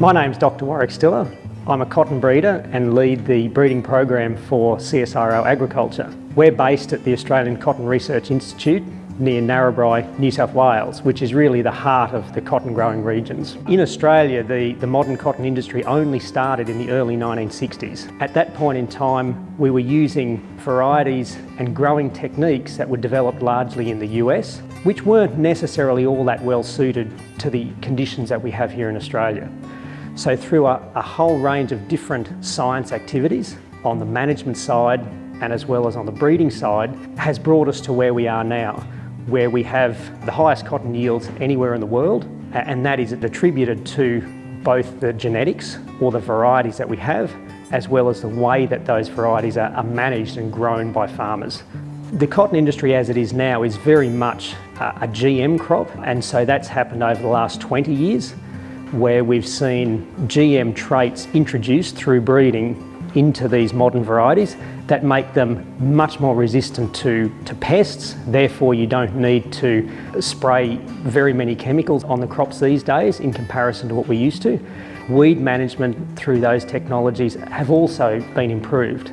My name's Dr Warwick Stiller. I'm a cotton breeder and lead the breeding program for CSIRO Agriculture. We're based at the Australian Cotton Research Institute near Narrabri, New South Wales, which is really the heart of the cotton growing regions. In Australia, the, the modern cotton industry only started in the early 1960s. At that point in time, we were using varieties and growing techniques that were developed largely in the US, which weren't necessarily all that well suited to the conditions that we have here in Australia. So through a, a whole range of different science activities on the management side and as well as on the breeding side has brought us to where we are now where we have the highest cotton yields anywhere in the world and that is attributed to both the genetics or the varieties that we have as well as the way that those varieties are, are managed and grown by farmers. The cotton industry as it is now is very much a GM crop and so that's happened over the last 20 years where we've seen GM traits introduced through breeding into these modern varieties that make them much more resistant to, to pests. Therefore, you don't need to spray very many chemicals on the crops these days in comparison to what we used to. Weed management through those technologies have also been improved.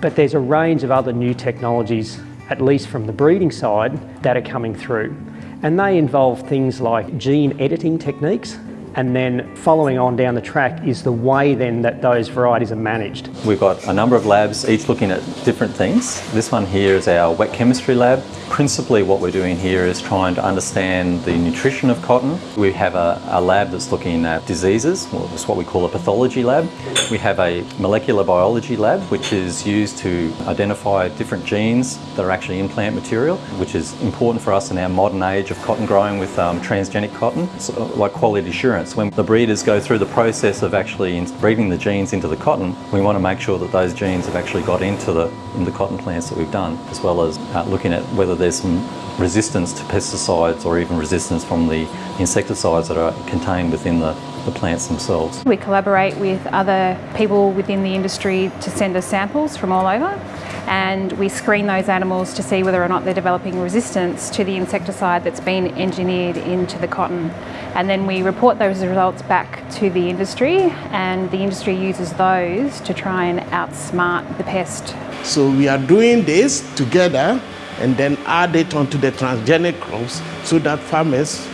But there's a range of other new technologies, at least from the breeding side, that are coming through. And they involve things like gene editing techniques, and then following on down the track is the way then that those varieties are managed. We've got a number of labs, each looking at different things. This one here is our wet chemistry lab. Principally what we're doing here is trying to understand the nutrition of cotton. We have a, a lab that's looking at diseases, well, it's what we call a pathology lab. We have a molecular biology lab, which is used to identify different genes that are actually in plant material, which is important for us in our modern age of cotton growing with um, transgenic cotton, so like quality assurance. When the breeders go through the process of actually breeding the genes into the cotton, we want to make sure that those genes have actually got into the, in the cotton plants that we've done, as well as uh, looking at whether there's some resistance to pesticides or even resistance from the insecticides that are contained within the, the plants themselves. We collaborate with other people within the industry to send us samples from all over and we screen those animals to see whether or not they're developing resistance to the insecticide that's been engineered into the cotton. And then we report those results back to the industry and the industry uses those to try and outsmart the pest. So we are doing this together and then add it onto the transgenic crops so that farmers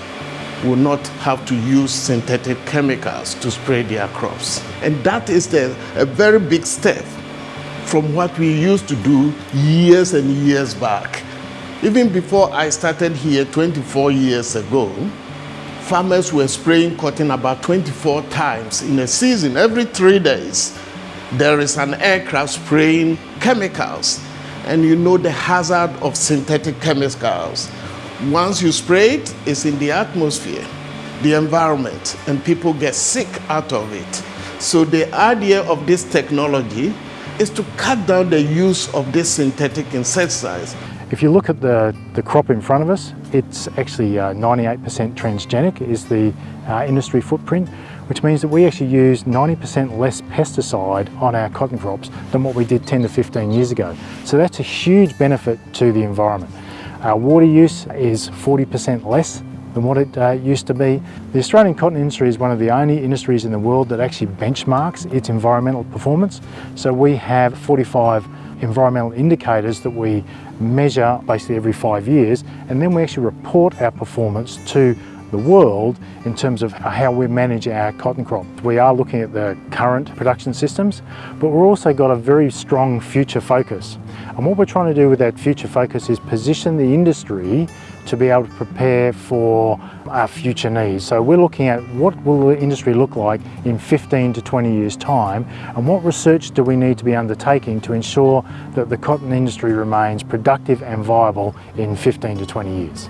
will not have to use synthetic chemicals to spray their crops. And that is the, a very big step from what we used to do years and years back. Even before I started here 24 years ago, farmers were spraying cotton about 24 times in a season, every three days. There is an aircraft spraying chemicals and you know the hazard of synthetic chemicals. Once you spray it, it's in the atmosphere, the environment, and people get sick out of it. So the idea of this technology is to cut down the use of these synthetic insecticides. If you look at the, the crop in front of us, it's actually 98% uh, transgenic is the uh, industry footprint, which means that we actually use 90% less pesticide on our cotton crops than what we did 10 to 15 years ago. So that's a huge benefit to the environment. Our water use is 40% less than what it uh, used to be. The Australian cotton industry is one of the only industries in the world that actually benchmarks its environmental performance. So we have 45 environmental indicators that we measure basically every five years and then we actually report our performance to the world in terms of how we manage our cotton crop. We are looking at the current production systems, but we're also got a very strong future focus. And what we're trying to do with that future focus is position the industry to be able to prepare for our future needs. So we're looking at what will the industry look like in 15 to 20 years time and what research do we need to be undertaking to ensure that the cotton industry remains productive and viable in 15 to 20 years.